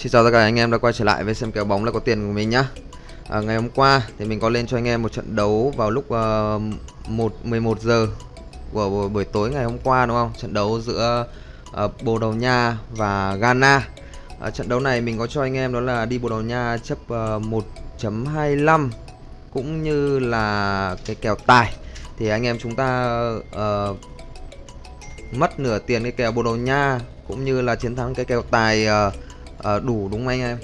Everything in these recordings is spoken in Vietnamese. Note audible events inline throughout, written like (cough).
Xin chào tất cả anh em đã quay trở lại với xem kèo bóng là có tiền của mình nhá. À, Ngày hôm qua thì mình có lên cho anh em một trận đấu vào lúc uh, 1 11 giờ của buổi tối ngày hôm qua đúng không? Trận đấu giữa uh, Bồ Đào Nha và Ghana. À, Trận đấu này mình có cho anh em đó là đi Bồ Đào Nha chấp ờ, uh, 1.25 cũng như là cái kèo tài. Thì anh em chúng ta uh, mất nửa tiền cái kèo Bồ Đào Nha cũng như là chiến thắng cái kèo tài uh, à, đủ đúng không anh em?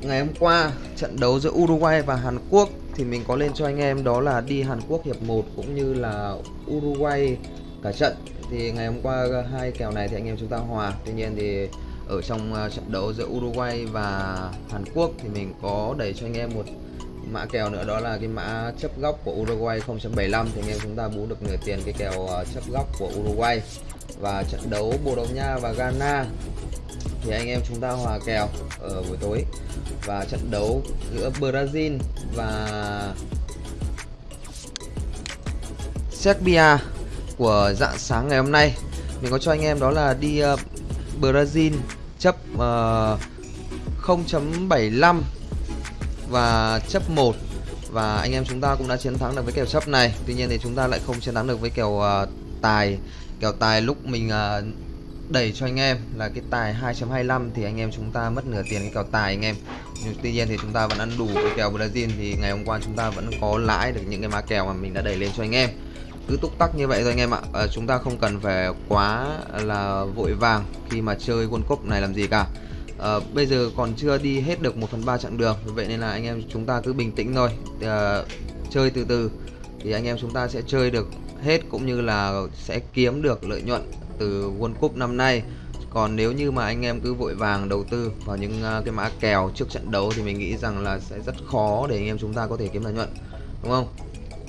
Ngày hôm qua trận đấu giữa Uruguay và Hàn Quốc thì mình có lên cho anh em đó là đi Hàn Quốc hiệp 1 cũng như là Uruguay cả trận. Thì ngày hôm qua hai kèo này thì anh em chúng ta hòa. Tuy nhiên thì ở trong ờ, trận đấu giữa Uruguay và Hàn Quốc thì mình có đẩy cho anh em một mã kèo nữa đó là cái mã chấp góc của Uruguay 0.75 thì anh em chúng ta bú được nửa tiền cái kèo ờ, chấp góc của Uruguay. Và trận đấu Bồ Đào Nha và Ghana thì anh em chúng ta hòa kèo ở buổi tối và trận đấu giữa Brazil và Serbia của dạng sáng ngày hôm nay. Mình có cho anh em đó là đi uh, Brazil chấp ờ, uh, 0.75 và chấp 1 và anh em chúng ta cũng đã chiến thắng được với kèo chấp này. Tuy nhiên thì chúng ta lại không chiến thắng được với kèo uh, tài kèo tài lúc mình uh, đẩy cho anh em là cái tài 2.25 thì anh em chúng ta mất nửa tiền cái kèo tài anh em. Nhưng tuy nhiên thì chúng ta vẫn ăn đủ cái kèo Brazil thì ngày hôm qua chúng ta vẫn có lãi được những cái má kèo mà mình đã đẩy lên cho anh em. Cứ túc tắc như vậy thôi anh em ạ. À, chúng ta không cần phải quá là vội vàng khi mà chơi World Cup này làm gì cả. À, bây giờ còn chưa đi hết được 1 phần ba chặng đường vậy nên là anh em chúng ta cứ bình tĩnh thôi. À, chơi từ từ thì anh em chúng ta sẽ chơi được hết cũng như là sẽ kiếm được lợi nhuận từ World Cup năm nay. Còn nếu như mà anh em cứ vội vàng đầu tư vào những à, cái mã kèo trước trận đấu thì mình nghĩ rằng là sẽ rất khó để anh em chúng ta có thể kiếm lợi nhuận, đúng không?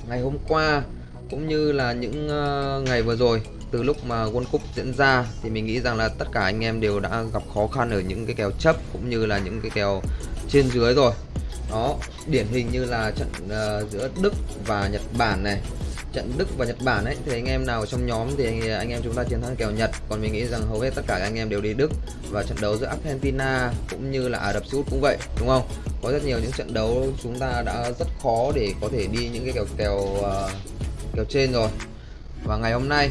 Ngày hôm qua cũng như là những à, ngày vừa rồi, từ lúc mà World Cup diễn ra thì mình nghĩ rằng là tất cả anh em đều đã gặp khó khăn ở những cái kèo chấp cũng như là những cái kèo trên dưới rồi đó điển hình như là trận uh, giữa Đức và Nhật Bản này. Trận Đức và Nhật Bản ấy thì anh em nào trong nhóm thì anh em chúng ta chiến thắng kèo Nhật. Còn mình nghĩ rằng hầu hết tất cả anh em đều đi Đức. Và trận đấu giữa Argentina cũng như là Ả Rập Xê Út cũng vậy đúng không? Có rất nhiều những trận đấu chúng ta đã rất khó để có thể đi những cái kèo kèo uh, kèo trên rồi. Và ngày hôm nay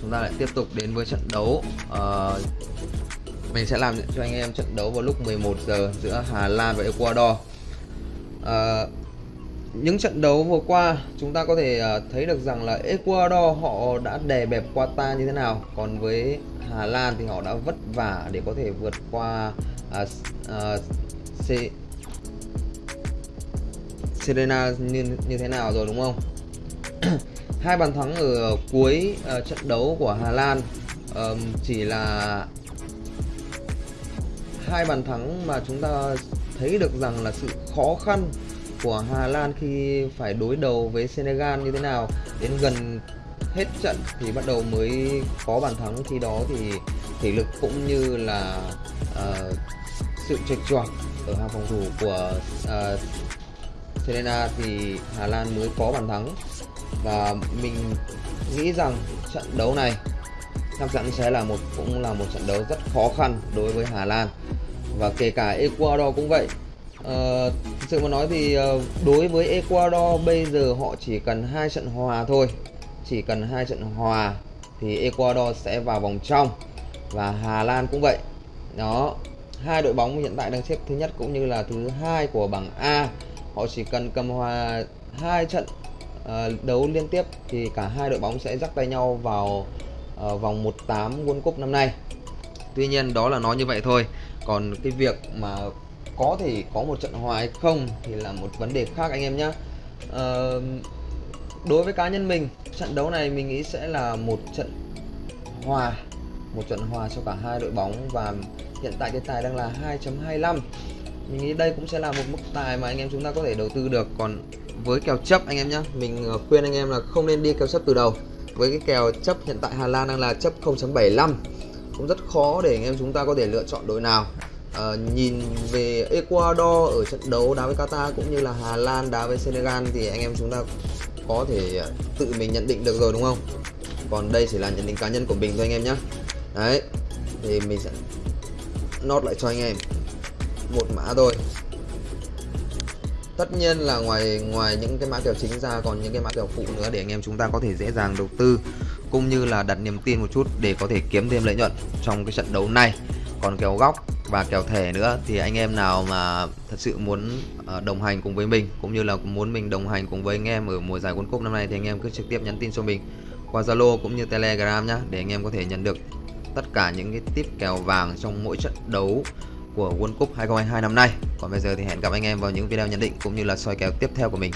chúng ta lại tiếp tục đến với trận đấu uh, mình sẽ làm cho anh em trận đấu vào lúc 11 giờ giữa Hà Lan và Ecuador à, những trận đấu vừa qua chúng ta có thể uh, thấy được rằng là Ecuador họ đã đè bẹp Qatar như thế nào. Còn với Hà Lan thì họ đã vất vả để có thể vượt qua uh, uh, C Serena như, như thế nào rồi đúng không? (clears throat) Hai bàn thắng ở cuối uh, trận đấu của Hà Lan um, chỉ là hai bàn thắng mà chúng ta thấy được rằng là sự khó khăn của Hà Lan khi phải đối đầu với Senegal như thế nào. Đến gần hết trận thì bắt đầu mới có bàn thắng khi đó thì thể lực cũng như là uh, sự trệch choạc ở hàng phòng thủ của uh, Serena thì Hà Lan mới có bàn thắng. Và mình nghĩ rằng trận đấu này chắc chắn sẽ là một cũng là một trận đấu rất khó khăn đối với Hà Lan và kể cả Ecuador cũng vậy. À, thực sự mà nói thì ờ, đối với Ecuador bây giờ họ chỉ cần hai trận hòa thôi. Chỉ cần hai trận hòa thì Ecuador sẽ vào vòng trong. Và Hà Lan cũng vậy. Đó hai đội bóng hiện tại đang xếp thứ nhất cũng như là thứ hai của bảng A. Họ chỉ cần cầm hòa hai trận uh, đấu liên tiếp thì cả hai đội bóng sẽ dắt tay nhau vào uh, vòng 18 World Cup năm nay. Tuy nhiên đó là nói như vậy thôi còn cái việc mà có thể có một trận hòa hay không thì là một vấn đề khác anh em nhé à, ờ, đối với cá nhân mình trận đấu này mình nghĩ sẽ là một trận hòa một trận hòa cho cả hai đội bóng và hiện tại cái tài đang là 2.25 mình nghĩ đây cũng sẽ là một mức tài mà anh em chúng ta có thể đầu tư được. Còn với kèo chấp anh em nhé mình ờ, khuyên anh em là không nên đi kèo chấp từ đầu. Với cái kèo chấp hiện tại Hà Lan đang là chấp 0.75 cũng rất khó để anh em chúng ta có thể lựa chọn đội nào. À, nhìn về Ecuador ở trận đấu đá với Qatar cũng như là Hà Lan đá với Senegal thì anh em chúng ta có thể ờ, tự mình nhận định được rồi đúng không? Còn đây chỉ là nhận định cá nhân của mình thôi anh em nhé đấy thì mình sẽ nốt lại cho anh em. Một mã thôi tất nhiên là ngoài ngoài những cái mã kèo chính ra còn những cái mã kèo phụ nữa để anh em chúng ta có thể dễ dàng đầu tư, cũng như là đặt niềm tin một chút để có thể kiếm thêm lợi nhuận trong cái trận đấu này. Còn kèo góc và kèo thẻ nữa thì anh em nào mà thật sự muốn ờ, đồng hành cùng với mình, cũng như là muốn mình đồng hành cùng với anh em ở mùa giải World Cup năm nay thì anh em cứ trực tiếp nhắn tin cho mình qua Zalo cũng như Telegram nhá, để anh em có thể nhận được tất cả những cái tip kèo vàng trong mỗi trận đấu của World Cup 2022 năm nay. Còn bây giờ thì hẹn gặp anh em vào những video nhận định cũng như là soi kèo tiếp theo của mình.